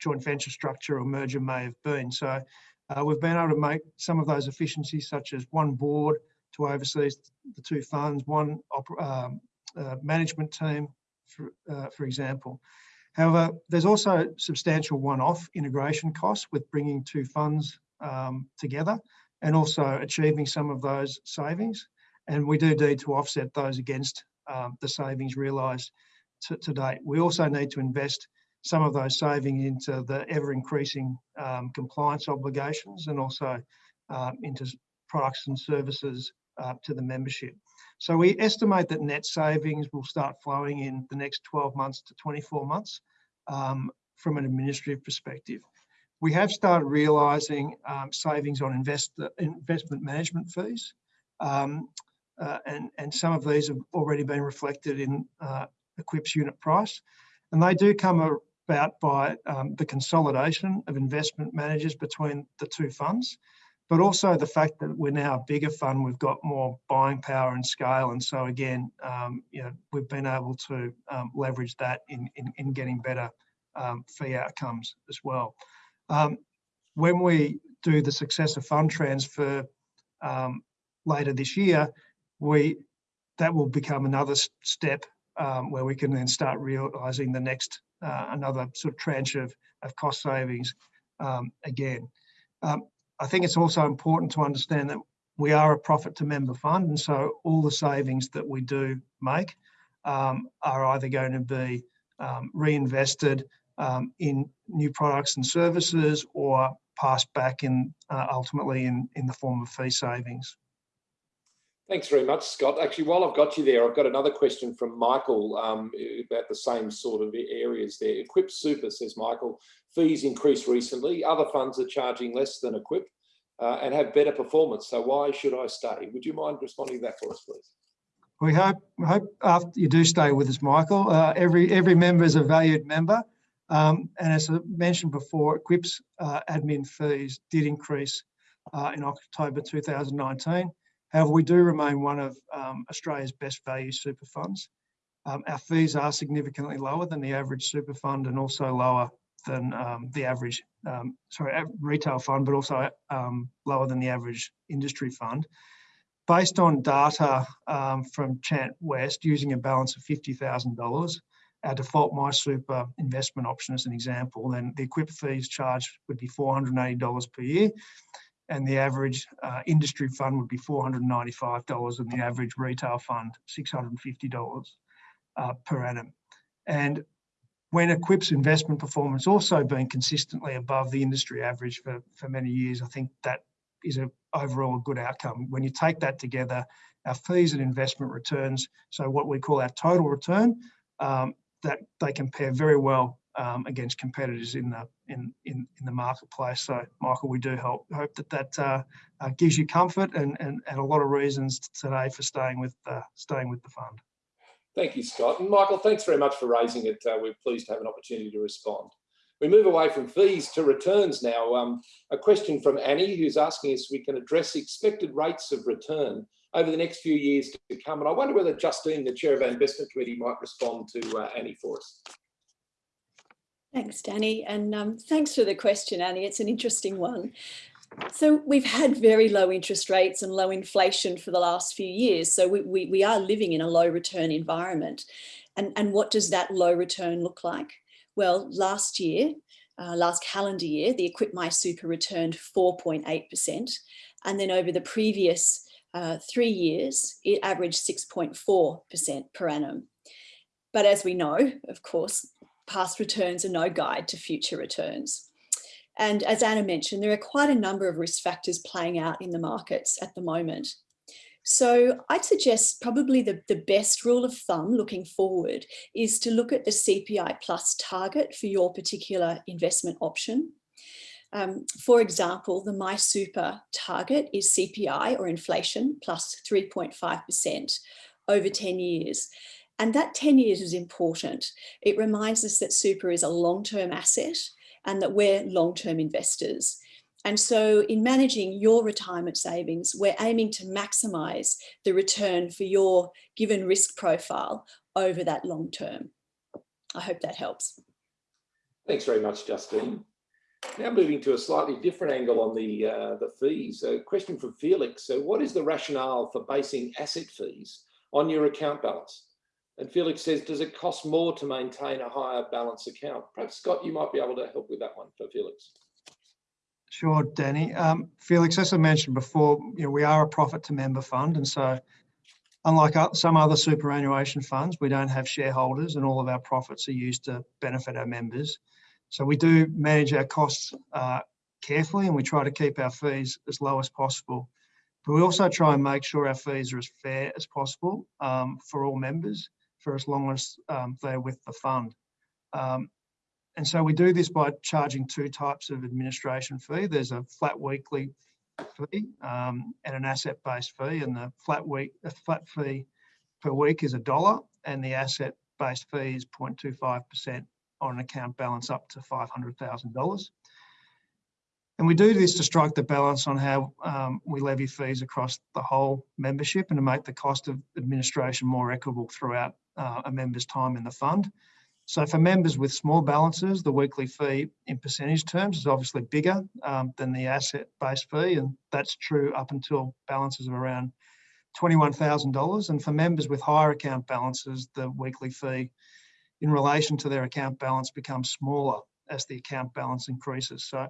joint venture structure or merger may have been. So Uh, we've been able to make some of those efficiencies such as one board to oversee the two funds, one um, uh, management team, for, uh, for example. However, there's also substantial one-off integration costs with bringing two funds um, together and also achieving some of those savings. And we do need to offset those against um, the savings realised to, to, date. We also need to invest some of those savings into the ever increasing um, compliance obligations and also uh, into products and services uh, to the membership. So we estimate that net savings will start flowing in the next 12 months to 24 months um, from an administrative perspective. We have started realising um, savings on invest, investment management fees, um, uh, and, and some of these have already been reflected in uh, Equip's unit price. And they do come about by um, the consolidation of investment managers between the two funds, but also the fact that we're now a bigger fund, we've got more buying power and scale. And so again, um, you know, we've been able to um, leverage that in, in, in getting better um, fee outcomes as well. Um, when we do the successor fund transfer um, later this year, we that will become another step um, where we can then start realising the next uh, another sort of tranche of, of cost savings um, again. Um, I think it's also important to understand that we are a profit to member fund and so all the savings that we do make um, are either going to be um, reinvested um, in new products and services or passed back in uh, ultimately in, in the form of fee savings. Thanks very much, Scott. Actually, while I've got you there, I've got another question from Michael um, about the same sort of areas there. Equip Super, says Michael, fees increased recently. Other funds are charging less than Equip uh, and have better performance. So why should I stay? Would you mind responding to that for us, please? We hope, we hope after you do stay with us, Michael. Uh, every every member is a valued member. Um, and as I mentioned before, Equip's uh, admin fees did increase uh, in October 2019. However, we do remain one of um, Australia's best value super funds. Um, our fees are significantly lower than the average super fund and also lower than um, the average, um, sorry, retail fund, but also um, lower than the average industry fund. Based on data um, from Chant West using a balance of $50,000, our default MySuper investment option as an example, then the equip fees charged would be $480 per year and the average uh, industry fund would be $495 and the average retail fund $650 uh, per annum. And when Equip's investment performance also been consistently above the industry average for, for many years, I think that is a overall a good outcome. When you take that together, our fees and investment returns, so what we call our total return, um, that they compare very well um, against competitors in the in, in in the marketplace. So, Michael, we do help, hope that that uh, uh, gives you comfort and, and and a lot of reasons today for staying with uh, staying with the fund. Thank you, Scott. And Michael, thanks very much for raising it. Uh, we're pleased to have an opportunity to respond. We move away from fees to returns now. Um, a question from Annie, who's asking us if we can address expected rates of return over the next few years to come. And I wonder whether Justine, the chair of our investment committee, might respond to uh, Annie for us. Thanks, Danny. And um, thanks for the question, Annie. It's an interesting one. So we've had very low interest rates and low inflation for the last few years. So we, we, we are living in a low return environment. And, and what does that low return look like? Well, last year, uh, last calendar year, the Equip MySuper returned 4.8%. And then over the previous uh, three years, it averaged 6.4% per annum. But as we know, of course, past returns are no guide to future returns. And as Anna mentioned, there are quite a number of risk factors playing out in the markets at the moment. So I'd suggest probably the, the best rule of thumb looking forward is to look at the CPI plus target for your particular investment option. Um, for example, the MySuper target is CPI or inflation plus 3.5% over 10 years. And that 10 years is important. It reminds us that super is a long-term asset and that we're long-term investors. And so in managing your retirement savings, we're aiming to maximize the return for your given risk profile over that long term. I hope that helps. Thanks very much, Justine. Now moving to a slightly different angle on the, uh, the fees. A question from Felix. So what is the rationale for basing asset fees on your account balance? And Felix says, does it cost more to maintain a higher balance account? Perhaps Scott, you might be able to help with that one for Felix. Sure, Danny. Um, Felix, as I mentioned before, you know, we are a profit to member fund. And so unlike some other superannuation funds, we don't have shareholders and all of our profits are used to benefit our members. So we do manage our costs uh, carefully and we try to keep our fees as low as possible. But we also try and make sure our fees are as fair as possible um, for all members for as long as um, they're with the fund. Um, and so we do this by charging two types of administration fee. There's a flat weekly fee um, and an asset-based fee. And the flat week, a flat fee per week is a dollar, and the asset-based fee is 0.25% on an account balance up to $500,000. And we do this to strike the balance on how um, we levy fees across the whole membership and to make the cost of administration more equitable throughout uh, a member's time in the fund. So for members with small balances, the weekly fee in percentage terms is obviously bigger um, than the asset-based fee, and that's true up until balances of around $21,000. And for members with higher account balances, the weekly fee in relation to their account balance becomes smaller as the account balance increases. So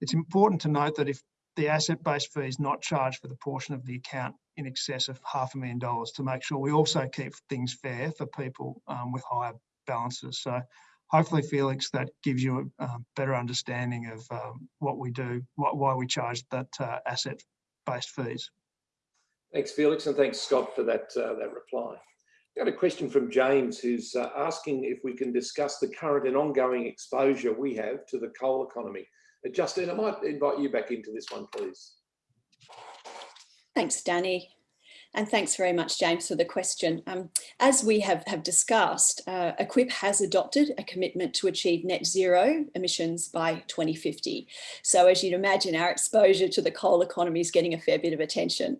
it's important to note that if the asset-based fee is not charged for the portion of the account in excess of half a million dollars to make sure we also keep things fair for people um, with higher balances. So hopefully, Felix, that gives you a um, better understanding of um, what we do, what, why we charge that uh, asset-based fees. Thanks, Felix, and thanks, Scott, for that, uh, that reply. Got a question from James who's uh, asking if we can discuss the current and ongoing exposure we have to the coal economy. Justine, I might invite you back into this one, please. Thanks, Danny. And thanks very much, James, for the question. Um, as we have, have discussed, uh, Equip has adopted a commitment to achieve net zero emissions by 2050. So as you'd imagine, our exposure to the coal economy is getting a fair bit of attention.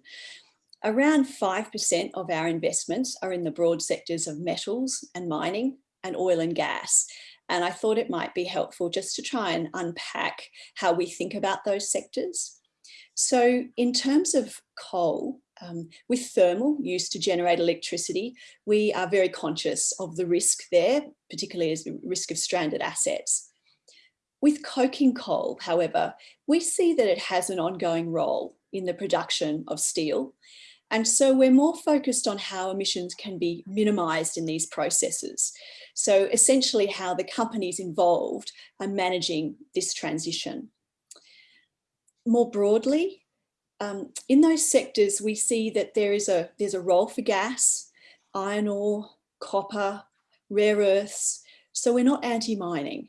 Around 5% of our investments are in the broad sectors of metals and mining and oil and gas. And I thought it might be helpful just to try and unpack how we think about those sectors. So in terms of coal, um, with thermal used to generate electricity, we are very conscious of the risk there, particularly as the risk of stranded assets. With coking coal, however, we see that it has an ongoing role in the production of steel. And so we're more focused on how emissions can be minimised in these processes. So essentially how the companies involved are managing this transition. More broadly, um, in those sectors, we see that there is a, there's a role for gas, iron ore, copper, rare earths. So we're not anti-mining,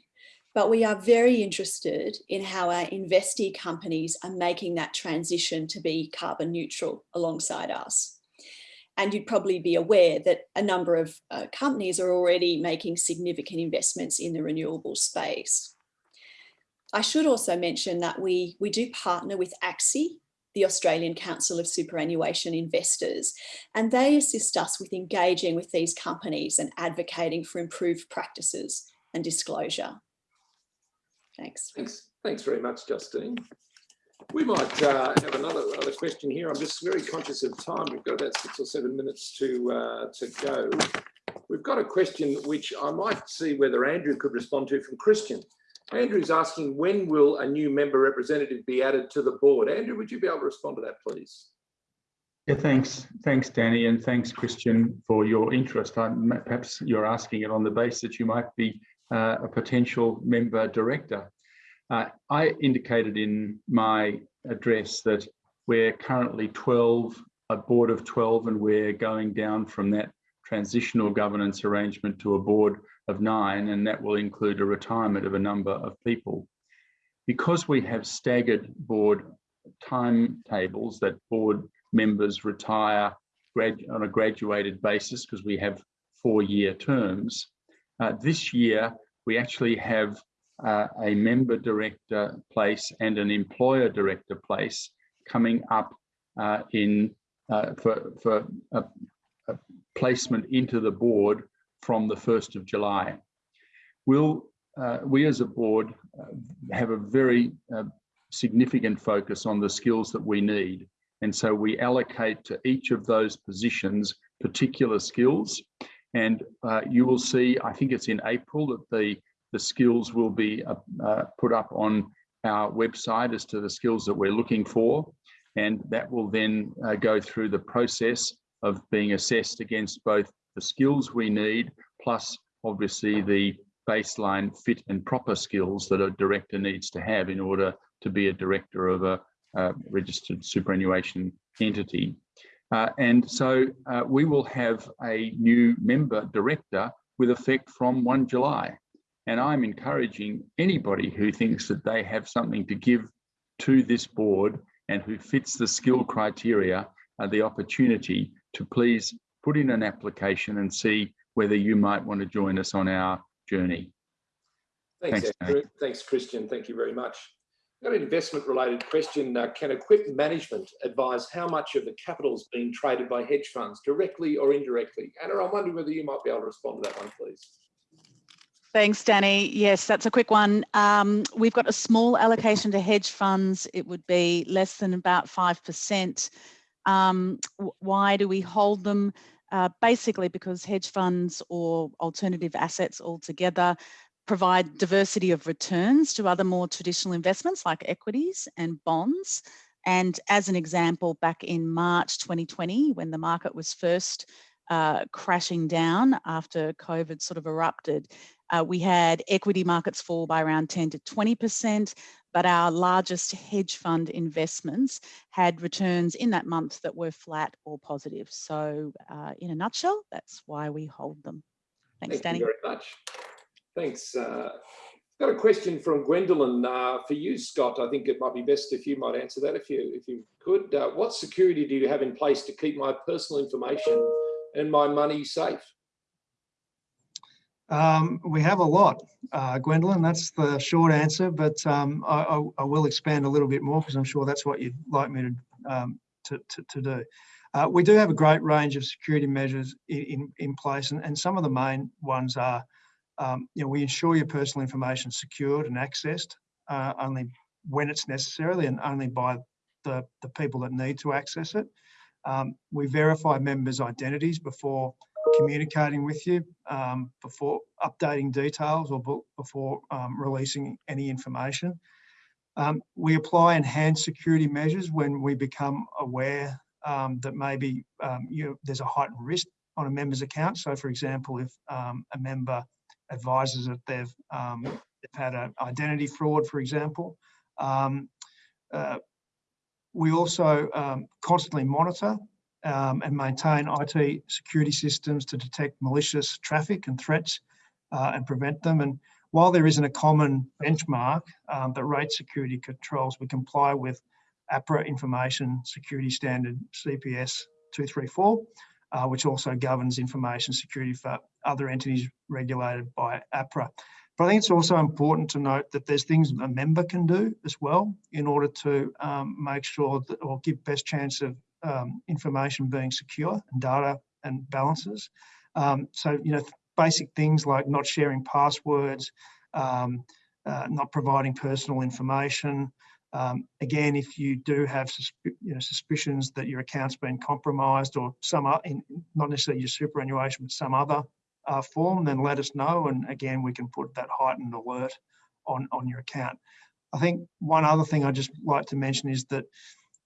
but we are very interested in how our investee companies are making that transition to be carbon neutral alongside us. And you'd probably be aware that a number of uh, companies are already making significant investments in the renewable space. I should also mention that we, we do partner with ACSI, the Australian Council of Superannuation Investors, and they assist us with engaging with these companies and advocating for improved practices and disclosure. Thanks. Thanks, thanks very much, Justine. We might uh, have another, another question here. I'm just very conscious of time. We've got about six or seven minutes to, uh, to go. We've got a question which I might see whether Andrew could respond to from Christian. Andrew's asking, when will a new member representative be added to the board? Andrew, would you be able to respond to that, please? Yeah, thanks. Thanks, Danny, and thanks, Christian, for your interest. I, perhaps you're asking it on the basis that you might be uh, a potential member director. Uh, I indicated in my address that we're currently 12, a board of 12, and we're going down from that transitional governance arrangement to a board of nine, and that will include a retirement of a number of people. Because we have staggered board timetables that board members retire on a graduated basis because we have four-year terms. Uh, this year, we actually have uh, a member director place and an employer director place coming up uh, in uh, for, for a, a, placement into the board from the 1st of July. We'll uh, we as a board uh, have a very significant focus on the skills that we need. And so we allocate to each of those positions particular skills. And uh, you will see, I think it's in April that the, the skills will be uh, uh, put up on our website as to the skills that we're looking for. And that will then uh, go through the process of being assessed against both the skills we need, plus obviously the baseline fit and proper skills that a director needs to have in order to be a director of a, a registered superannuation entity. Uh, and so uh, we will have a new member director with effect from 1 July. And I'm encouraging anybody who thinks that they have something to give to this board and who fits the skill criteria uh, the opportunity to please put in an application and see whether you might want to join us on our journey. Thanks, Thanks, Andrew. Thanks, Christian. Thank you very much. Got an investment related question. Uh, can Equip Management advise how much of the capital is being traded by hedge funds directly or indirectly? Anna, I'm wondering whether you might be able to respond to that one, please. Thanks, Danny. Yes, that's a quick one. Um, we've got a small allocation to hedge funds. It would be less than about 5%. Um, why do we hold them? Uh, basically because hedge funds or alternative assets altogether provide diversity of returns to other more traditional investments like equities and bonds. And as an example, back in March 2020, when the market was first uh, crashing down after COVID sort of erupted, uh, we had equity markets fall by around 10 to 20%, but our largest hedge fund investments had returns in that month that were flat or positive. So uh, in a nutshell, that's why we hold them. Thanks, Thank Danny. you very much. Thanks. Uh, got a question from Gwendolyn uh, for you, Scott. I think it might be best if you might answer that if you if you could. Uh, what security do you have in place to keep my personal information and my money safe? Um, we have a lot, uh, Gwendolyn. That's the short answer, but um, I, I, will expand a little bit more because I'm sure that's what you'd like me to um, to, to, to, do. Uh, we do have a great range of security measures in, in place, and, and some of the main ones are, um, you know, we ensure your personal information is secured and accessed uh, only when it's necessarily and only by the, the people that need to access it. Um, we verify members' identities before communicating with you um, before updating details or before um, releasing any information. Um, we apply enhanced security measures when we become aware um, that maybe you, there's a heightened risk on a member's account. So for example, if um, a member advises that they've, they've had an identity fraud, for example, uh, we also constantly monitor um, and maintain IT security systems to detect malicious traffic and threats uh, and prevent them. And while there isn't a common benchmark um, that rates security controls, we comply with APRA Information Security Standard CPS 234, uh, which also governs information security for other entities regulated by APRA. But I think it's also important to note that there's things a member can do as well in order to um, make sure that or give best chance of um, information being secure and data and balances. Um, so, you know, basic things like not sharing passwords, um, uh, not providing personal information. Um, again, if you do have you know, suspicions that your account's been compromised or some, in, not necessarily your superannuation, but some other uh, form, then let us know. And again, we can put that heightened alert on, on your account. I think one other thing I'd just like to mention is that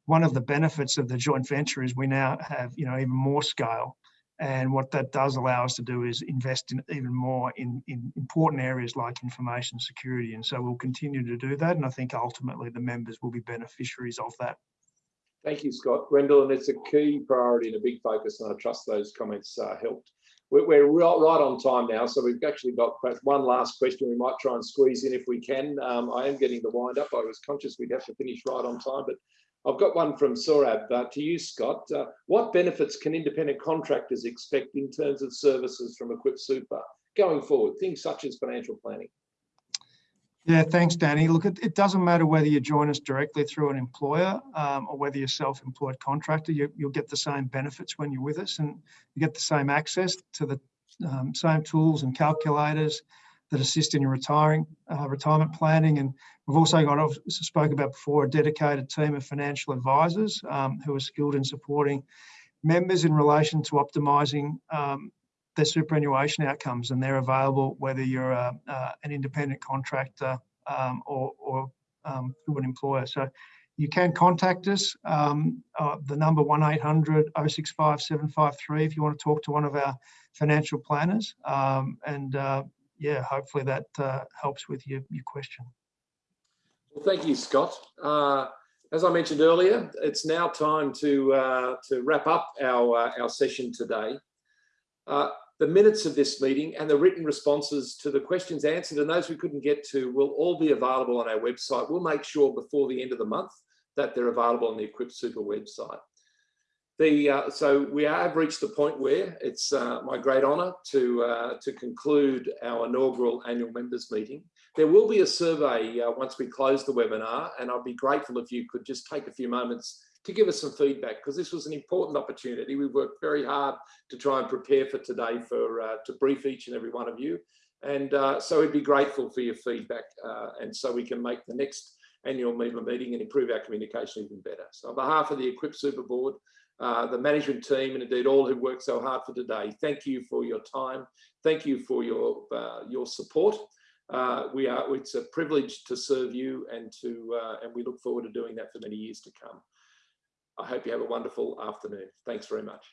one of the benefits of the joint venture is we now have, you know, even more scale. And what that does allow us to do is invest in even more in, in important areas like information security. And so we'll continue to do that. And I think ultimately the members will be beneficiaries of that. Thank you, Scott. Gwendolyn, it's a key priority and a big focus, and I trust those comments uh, helped. We're, we're right, on time now, so we've actually got one last question we might try and squeeze in if we can. Um, I am getting the wind up. I was conscious we'd have to finish right on time, but I've got one from Sorab uh, to you, Scott. Uh, what benefits can independent contractors expect in terms of services from Equip Super going forward? Things such as financial planning. Yeah, thanks, Danny. Look, it, it doesn't matter whether you join us directly through an employer um, or whether you're self-employed contractor, you, will get the same benefits when you're with us and you get the same access to the um, same tools and calculators, that assist in your retiring, uh, retirement planning. And we've also got, I've spoke about before, a dedicated team of financial advisors um, who are skilled in supporting members in relation to optimising um, their superannuation outcomes. And they're available whether you're a, uh, an independent contractor um, or, or um, through an employer. So you can contact us. Um, uh, the number 1800 065 753 if you want to talk to one of our financial planners. Um, and uh, yeah, hopefully that uh, helps with your, your question. Well, thank you, Scott. Uh, as I mentioned earlier, it's now time to, uh, to wrap up our, uh, our session today. Uh, the minutes of this meeting and the written responses to the questions answered and those we couldn't get to will all be available on our website. We'll make sure before the end of the month that they're available on the Equip Super website. The, uh, so we have reached the point where it's uh, my great honour to, uh, to conclude our inaugural annual members meeting. There will be a survey uh, once we close the webinar and I'd be grateful if you could just take a few moments to give us some feedback because this was an important opportunity. We worked very hard to try and prepare for today for uh, to brief each and every one of you. And uh, so we'd be grateful for your feedback and so we can make the next annual member meeting and improve our communication even better. So on behalf of the Equip Super Board, uh, the management team and indeed all who worked so hard for today. Thank you for your time. Thank you for your uh, your support. Uh, we are it's a privilege to serve you and to uh, and we look forward to doing that for many years to come. I hope you have a wonderful afternoon. Thanks very much.